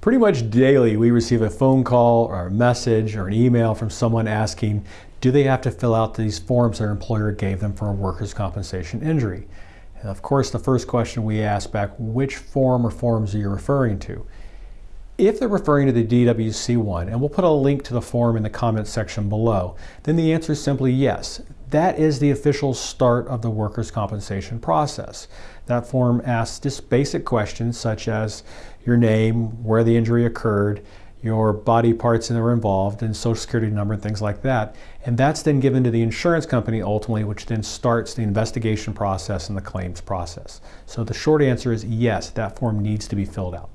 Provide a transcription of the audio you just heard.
Pretty much daily, we receive a phone call or a message or an email from someone asking, do they have to fill out these forms their employer gave them for a workers' compensation injury? And of course, the first question we ask back, which form or forms are you referring to? If they're referring to the DWC one, and we'll put a link to the form in the comments section below, then the answer is simply yes. That is the official start of the workers' compensation process. That form asks just basic questions such as your name, where the injury occurred, your body parts that are involved, and social security number and things like that. And that's then given to the insurance company ultimately, which then starts the investigation process and the claims process. So the short answer is yes, that form needs to be filled out.